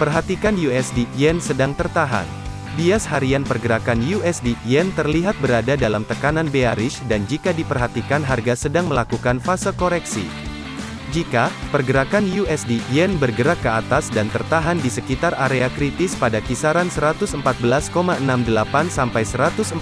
Perhatikan USD Yen sedang tertahan. Bias harian pergerakan USD Yen terlihat berada dalam tekanan bearish dan jika diperhatikan harga sedang melakukan fase koreksi. Jika pergerakan USD Yen bergerak ke atas dan tertahan di sekitar area kritis pada kisaran 114,68 sampai 114,83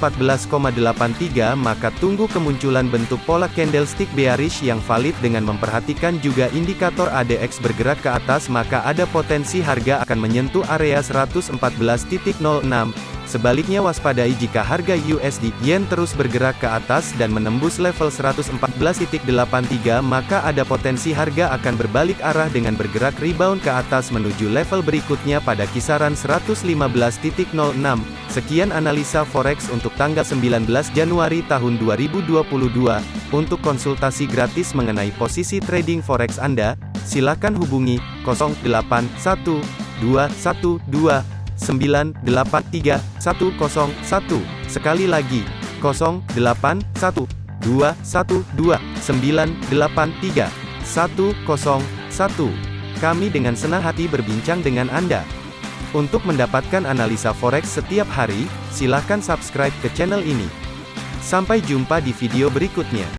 maka tunggu kemunculan bentuk pola candlestick bearish yang valid dengan memperhatikan juga indikator ADX bergerak ke atas maka ada potensi harga akan menyentuh area 114.06 Sebaliknya waspadai jika harga USD Yen terus bergerak ke atas dan menembus level 114.83 maka ada potensi harga akan berbalik arah dengan bergerak rebound ke atas menuju level berikutnya pada kisaran 115.06. Sekian analisa forex untuk tanggal 19 Januari tahun 2022. Untuk konsultasi gratis mengenai posisi trading forex Anda, silakan hubungi 081212 983 101. Sekali lagi, 081 212 983 101. Kami dengan senang hati berbincang dengan Anda. Untuk mendapatkan analisa forex setiap hari, silakan subscribe ke channel ini. Sampai jumpa di video berikutnya.